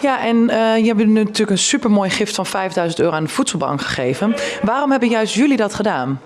Ja, en eh, je hebt nu natuurlijk een supermooi gift van 5000 euro aan de voedselbank gegeven. Waarom hebben juist jullie dat gedaan?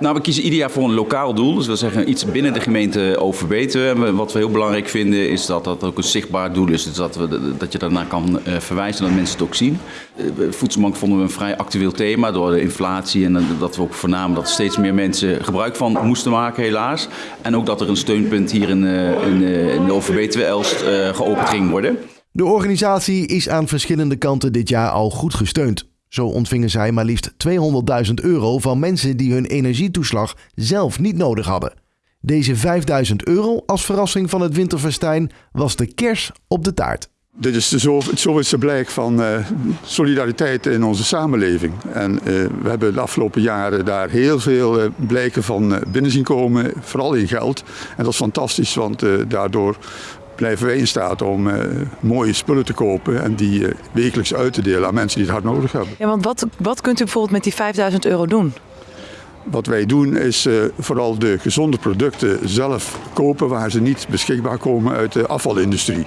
Nou, we kiezen ieder jaar voor een lokaal doel. Dus wil zeggen iets binnen de gemeente overbeten. En we- Wat we heel belangrijk vinden is dat dat ook een zichtbaar doel is. Dus dat, we, dat je daarnaar kan eh, verwijzen, dat mensen het ook zien. Eh, Voedselbank vonden we een vrij actueel thema door de inflatie. En eh, dat we ook voornamen dat steeds meer mensen gebruik van moesten maken, helaas. En ook dat er een steunpunt hier in, eh, eh, overbetuwe Elst eh, geopend ging worden. De organisatie is aan verschillende kanten dit jaar al goed gesteund. Zo ontvingen zij maar liefst 200.000 euro van mensen die hun energietoeslag zelf niet nodig hadden. Deze 5000 euro als verrassing van het winterfestijn was de kers op de taart. Dit is de het zoveelste blijk van eh, solidariteit in onze samenleving. En eh, we hebben de afgelopen jaren daar heel veel eh, blijken van binnen zien komen, vooral in geld. En dat is fantastisch, want daardoor blijven wij in staat om eh, mooie spullen te kopen en die eh, wekelijks uit te delen aan mensen die het hard nodig hebben. Ja, want wat, wat kunt u bijvoorbeeld met die 5000 euro doen? Wat wij doen is eh, vooral de gezonde producten zelf kopen waar ze niet beschikbaar komen uit de afvalindustrie.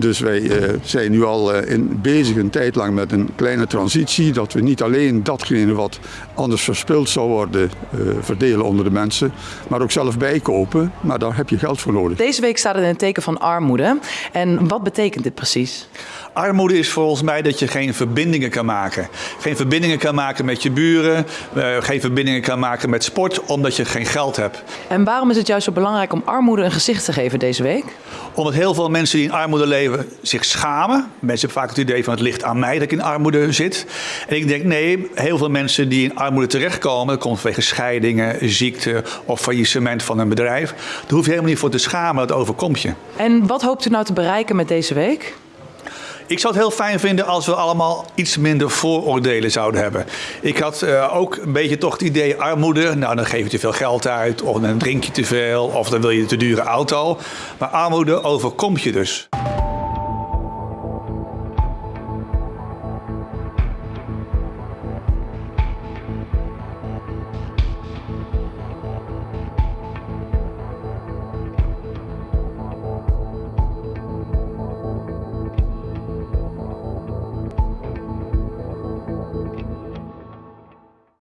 Dus wij eh, zijn nu al eh, in, bezig een tijd lang met een kleine transitie. Dat we niet alleen datgene wat anders verspild zou worden eh, verdelen onder de mensen. Maar ook zelf bijkopen. Maar daar heb je geld voor nodig. Deze week staat het in het teken van armoede. En wat betekent dit precies? Armoede is volgens mij dat je geen verbindingen kan maken. Geen verbindingen kan maken met je buren, eh, geen verbindingen kan maken met sport, omdat je geen geld hebt. En waarom is het juist zo belangrijk om armoede een gezicht te geven deze week? Omdat heel veel mensen die in armoede leven zich schamen. Mensen hebben vaak het idee van het ligt aan mij dat ik in armoede zit. En ik denk nee, heel veel mensen die in armoede terechtkomen, dat komt vanwege scheidingen, ziekte of faillissement van een bedrijf. Daar hoef je helemaal niet voor te schamen, dat overkomt je. En wat hoopt u nou te bereiken met deze week? Ik zou het heel fijn vinden als we allemaal iets minder vooroordelen zouden hebben. Ik had eh, ook een beetje toch het idee armoede. Nou, dan geef je te veel geld uit, of dan drink je te veel, of dan wil je een te dure auto. Maar armoede overkomt je dus.